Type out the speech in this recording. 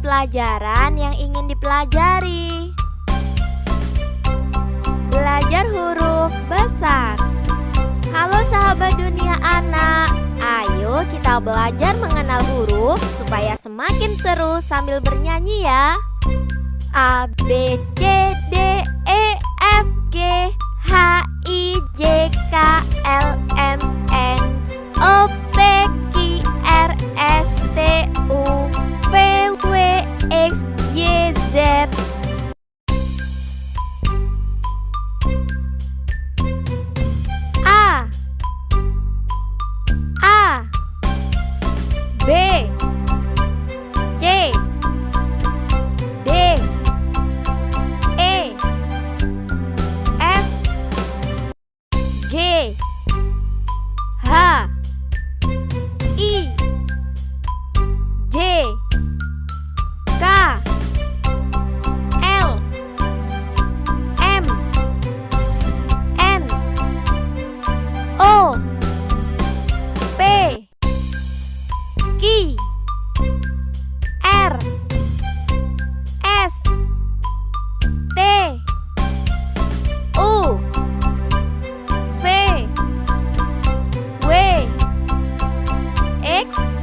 pelajaran yang ingin dipelajari. Belajar huruf besar. Halo sahabat dunia anak, ayo kita belajar mengenal huruf supaya semakin seru sambil bernyanyi ya. A, B, C, six,